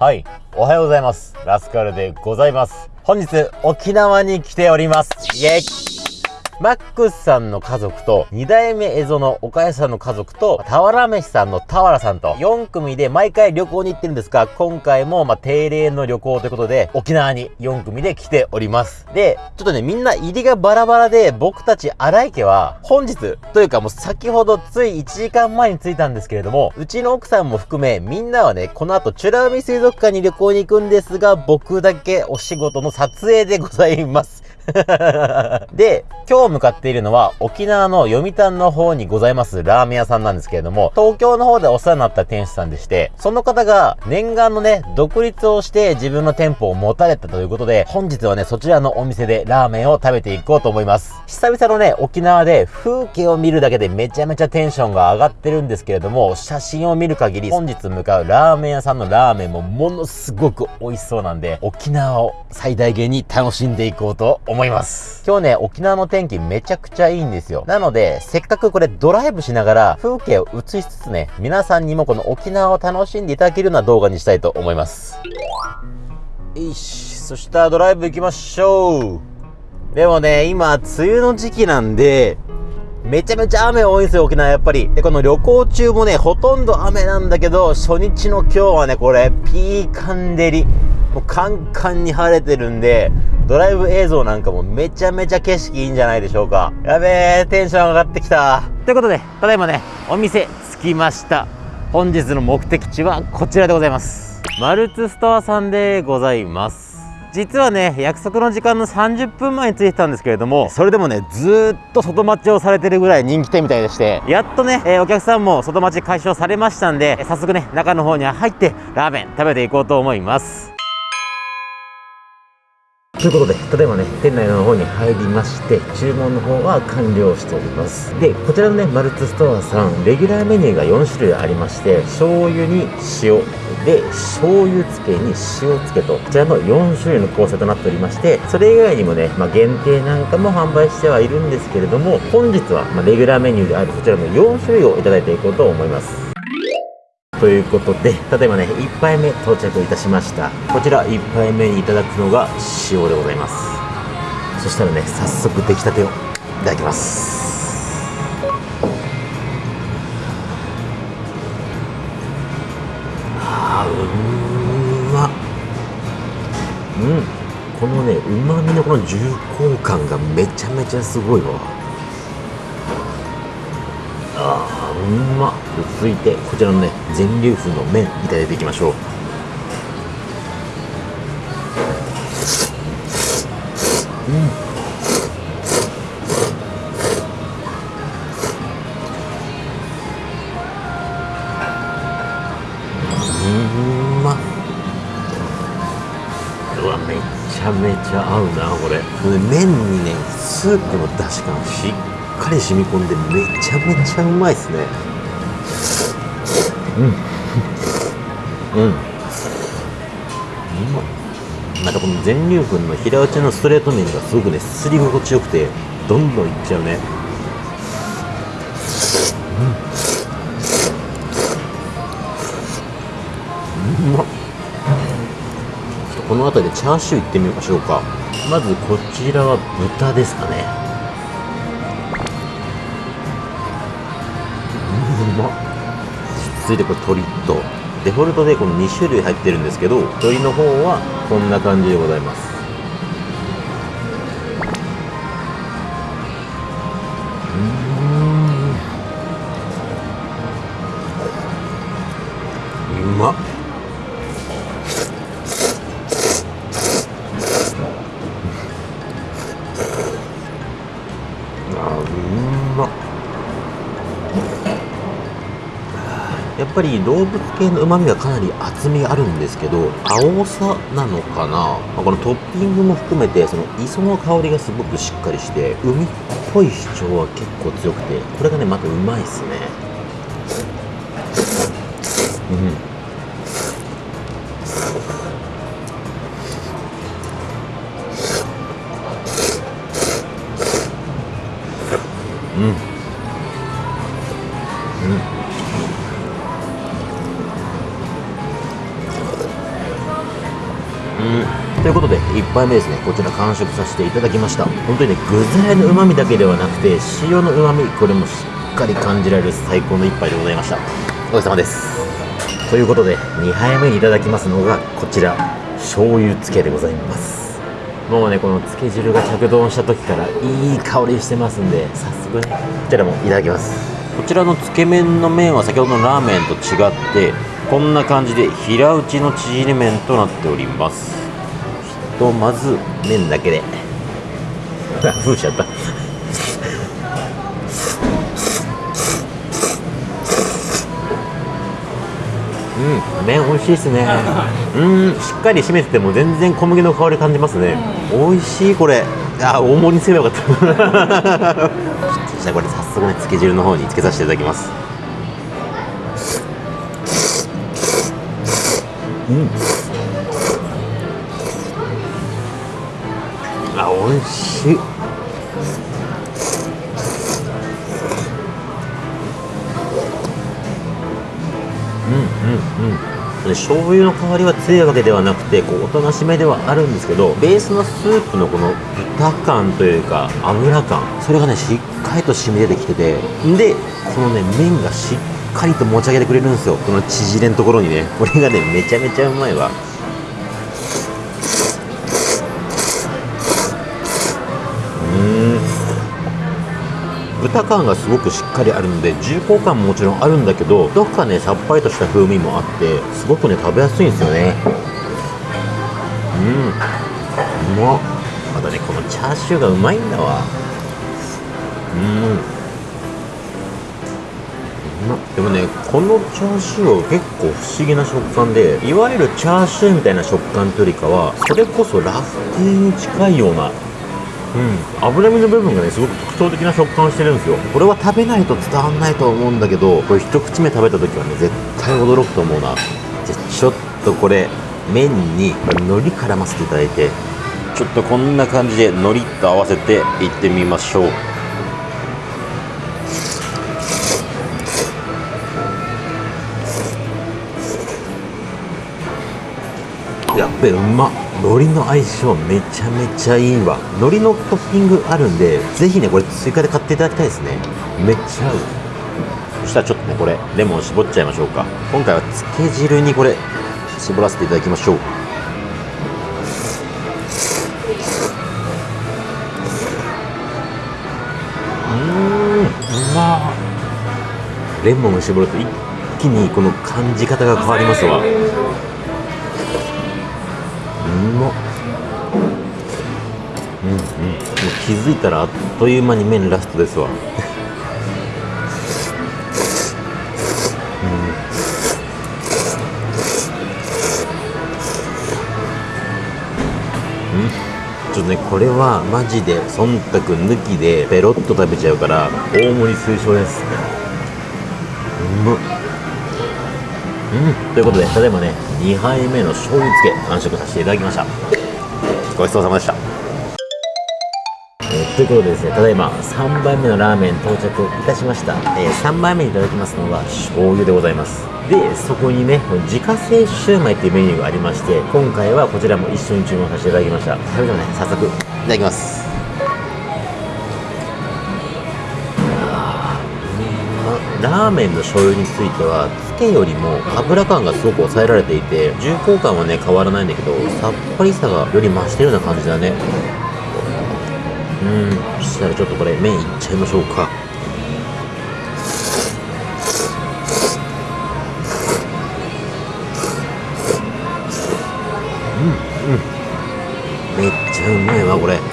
はい。おはようございます。ラスカルでございます。本日、沖縄に来ております。イェイマックスさんの家族と、二代目エゾの岡谷さんの家族と、俵飯さんの俵さんと、4組で毎回旅行に行ってるんですが、今回も、ま、定例の旅行ということで、沖縄に4組で来ております。で、ちょっとね、みんな入りがバラバラで、僕たち荒井家は、本日、というかもう先ほどつい1時間前に着いたんですけれども、うちの奥さんも含め、みんなはね、この後、美ら海水族館に旅行に行くんですが、僕だけお仕事の撮影でございます。で、今日向かっているのは沖縄の読谷の方にございますラーメン屋さんなんですけれども、東京の方でお世話になった店主さんでして、その方が念願のね、独立をして自分の店舗を持たれたということで、本日はね、そちらのお店でラーメンを食べていこうと思います。久々のね、沖縄で風景を見るだけでめちゃめちゃテンションが上がってるんですけれども、写真を見る限り、本日向かうラーメン屋さんのラーメンもものすごく美味しそうなんで、沖縄を最大限に楽しんでいこうと思います。今日ね、沖縄の天気めちゃくちゃいいんですよ。なので、せっかくこれドライブしながら風景を映しつつね、皆さんにもこの沖縄を楽しんでいただけるような動画にしたいと思います。よし、そしたらドライブ行きましょう。でもね、今、梅雨の時期なんで、めちゃめちゃ雨多いんですよ、沖縄やっぱり。で、この旅行中もね、ほとんど雨なんだけど、初日の今日はね、これ、ピーカン照り。もうカンカンに晴れてるんで、ドライブ映像なんかもめちゃめちゃ景色いいんじゃないでしょうか。やべえ、テンション上がってきた。ということで、ただいまね、お店着きました。本日の目的地はこちらでございます。マルツストアさんでございます。実はね約束の時間の30分前に着いてたんですけれどもそれでもねずっと外待ちをされてるぐらい人気店みたいでしてやっとね、えーお客さんも外待ち解消されましたんで早速ね中の方に入ってラーメン食べていこうと思いますということで、ただいまね、店内の方に入りまして、注文の方は完了しております。で、こちらのね、マルツストアさん、レギュラーメニューが4種類ありまして、醤油に塩、で、醤油漬けに塩漬けと、こちらの4種類の構成となっておりまして、それ以外にもね、まあ、限定なんかも販売してはいるんですけれども、本日は、まあ、レギュラーメニューであるこちらの4種類をいただいていこうと思います。ということで、ただいまね、1杯目到着いたしました。こちら1杯目にいただくのが塩でございます。そしたらね、早速出来たてをいただきます。あ、うまっ。うん。このね、うまみのこの重厚感がめちゃめちゃすごいわ。あーうま続いてこちらのね全粒粉の麺いただいていきましょう。うん。うまっうわめちゃめちゃ合うなこれ麺にねスープの出汁感しっかり染み込んでめちゃめちゃうまいっすねうん。うん。うままたこの全粒粉の平打ちのストレート麺がすごくねすり心地よくてどんどんいっちゃうね。うん。うまっこの辺りでチャーシューいってみましょうか。まずこちらは豚ですかね。続いてこれ鶏とデフォルトでこの2種類入ってるんですけど鶏の方はこんな感じでございます。ぱり動物系の旨味がかなり厚みあるんですけど青さなのかな、まこのトッピングも含めてその磯の香りがすごくしっかりして海っぽい主張は結構強くてこれがねまたうまいっすね。うん。ということで1杯目ですね。こちら完食させていただきました。本当にね具材の旨味だけではなくて塩の旨味これもしっかり感じられる最高の1杯でございました。お疲れ様です。ということで2杯目にいただきますのがこちら。醤油漬けでございます。もうねこの漬け汁が着丼した時からいい香りしてますんで早速ねこちらもいただきます。こちらのつけ麺の麺は先ほどのラーメンと違ってこんな感じで平打ちの縮れ麺となっております。ひとまず麺だけで。ふうしちゃったうん麺美味しいですね。うんしっかり締めてても全然小麦の香り感じますね。美味しいこれ。あ大盛りにすればよかった。じゃあこれ早速ねつけ汁の方につけさせていただきますうん。あ美味しい。うんうんうん。醤油の香りは強いわけではなくてこうおとなしめではあるんですけどベースのスープのこの豚感というか油感それがねしっかりと染み出てきててでこのね麺がしっかりと持ち上げてくれるんですよ。この縮れんところにね。これがねめちゃめちゃうまいわ。うん。豚感がすごくしっかりあるので重厚感ももちろんあるんだけどどこかねさっぱりとした風味もあってすごくね食べやすいんですよね。うん。うまっ。またねこのチャーシューがうまいんだわ。うん。このチャーシューは結構不思議な食感でいわゆるチャーシューみたいな食感というよりかはそれこそラフテーに近いようなうん、脂身の部分がねすごく特徴的な食感をしてるんですよ。これは食べないと伝わんないと思うんだけどこれ一口目食べた時はね絶対驚くと思うな。じゃちょっとこれ麺に海苔絡ませていただいてちょっとこんな感じで海苔と合わせていってみましょう。やっべうまっ海苔の相性めちゃめちゃいいわ。海苔のトッピングあるんでぜひねこれ追加で買っていただきたいですね。めっちゃ合う。そしたらちょっとねこれレモン絞っちゃいましょうか。今回はつけ汁にこれ絞らせていただきましょう。うんうま。レモンを絞ると一気にこの感じ方が変わりますわ気づいたらあっという間に麺ラストですわ。うん。ちょっとねこれはマジで忖度抜きでペロッと食べちゃうから大盛り推奨ですうまっうん。ということでただいまね2杯目の醤油漬け完食させていただきました。ごちそうさまでした。ということでですねただいま3杯目のラーメン到着いたしました、えー3杯目にいただきますのは醤油でございます。でそこにね自家製シューマイっていうメニューがありまして今回はこちらも一緒に注文させていただきました。それではね。早速いただきます。ラーメンの醤油についてはつけよりも油感がすごく抑えられていて重厚感はね変わらないんだけどさっぱりさがより増してるような感じだね。うん。そしたらちょっとこれ麺いっちゃいましょうか。うんうん。めっちゃうまいわこれ。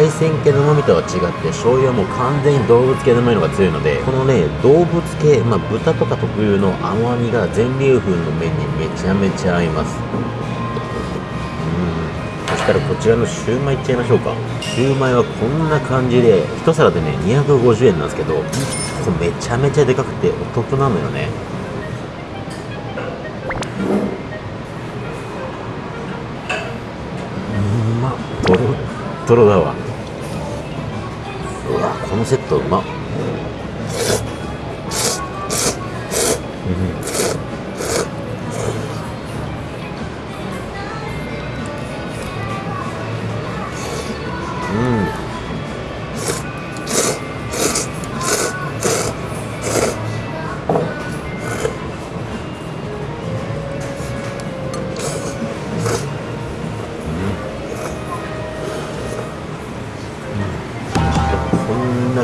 海鮮系の旨味とは違って醤油はもう完全に動物系の旨味のが強いのでこのね動物系、まあ、豚とか特有の甘みが全粒粉の麺にめちゃめちゃ合います。うん。そしたらこちらのシューマイいっちゃいましょうか。シューマイはこんな感じで一皿でね250円なんですけどこれめちゃめちゃでかくてお得なのよね。うまっ。トロットロだわ。のセットうまっ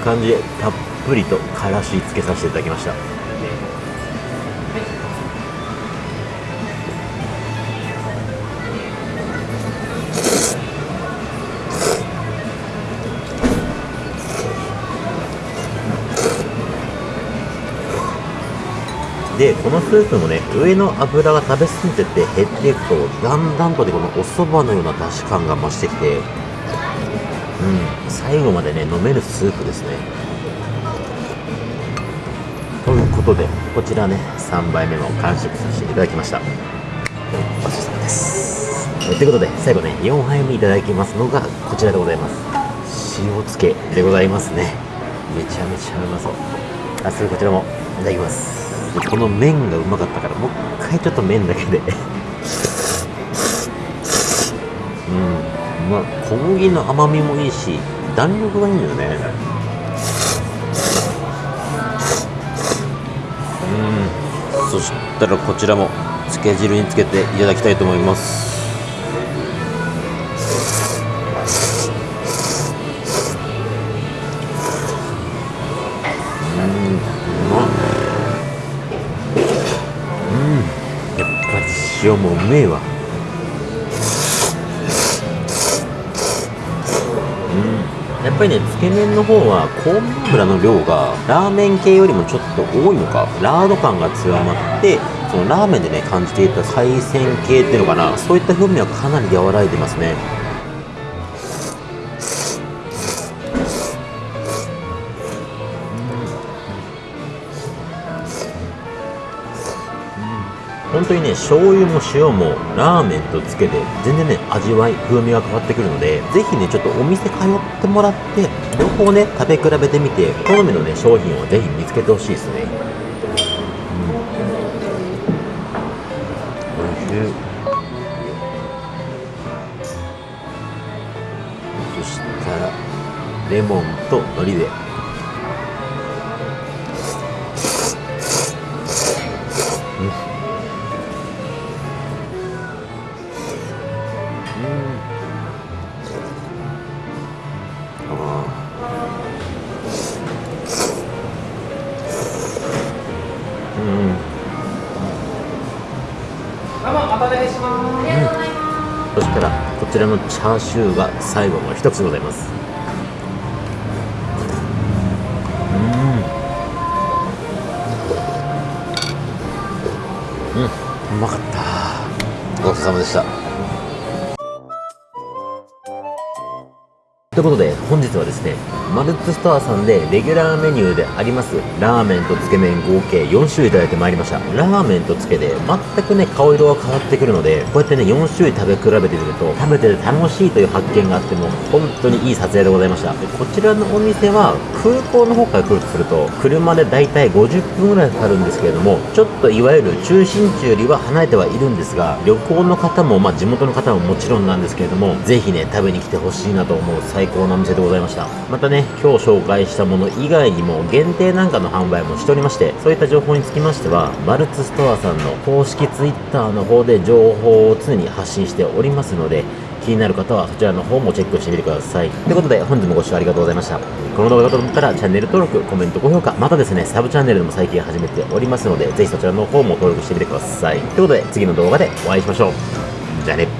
感じでたっぷりとからしつけさせていただきました。でこのスープもね上の油が食べ過ぎてて減っていくとだんだんとねこのお蕎麦のような出汁感が増してきて最後までね飲めるスープですね。ということでこちらね3杯目も完食させていただきました。ごちそうさまです。ということで最後ね4杯目いただきますのがこちらでございます。塩つけでございますね。めちゃめちゃうまそう。あすぐこちらもいただきます。この麺がうまかったからもう一回ちょっと麺だけで。うん。まあ小麦の甘みもいいし弾力がいいんだよね。うん。そしたらこちらもつけ汁につけていただきたいと思います。うん。うまっ。やっぱり塩もうめえわ。やっぱりねつけ麺の方は香味油の量がラーメン系よりもちょっと多いのか。ラード感が強まってそのラーメンでね感じていた海鮮系っていうのかな。そういった風味はかなり和らいでますね。当にね醤油も塩もラーメンとつけて全然ね味わい風味が変わってくるのでぜひねちょっとお店通ってもらって両方ね食べ比べてみて好みのね商品をぜひ見つけてほしいですね。うん。おいしい。そしたらレモンと海苔で。そしたらこちらのチャー。シュー。が最後の一つございますうんうんうまかったごちそうさまでしたということで本日はですねマルツストアさんでレギュラーメニューでありますラーメンとつけ麺合計4種類いただいてまいりました。ラーメンとつけで全くね顔色が変わってくるのでこうやってね4種類食べ比べてみると食べてて楽しいという発見があっても本当にいい撮影でございました。でこちらのお店は空港の方から来るとすると車でだいたい50分ぐらいかかるんですけれどもちょっといわゆる中心地よりは離れてはいるんですが旅行の方もまあ地元の方ももちろんなんですけれどもぜひね食べに来てほしいなと思う最高のお店でございました。またね今日紹介したもの以外にも限定なんかの販売もしておりましてそういった情報につきましてはマルツストアさんの公式 Twitter の方で情報を常に発信しておりますので気になる方はそちらの方もチェックしてみてください。ということで本日もご視聴ありがとうございました。この動画がと思ったらチャンネル登録コメント高評価またですねサブチャンネルでも最近始めておりますのでぜひそちらの方も登録してみてください。ということで次の動画でお会いしましょう。じゃあね。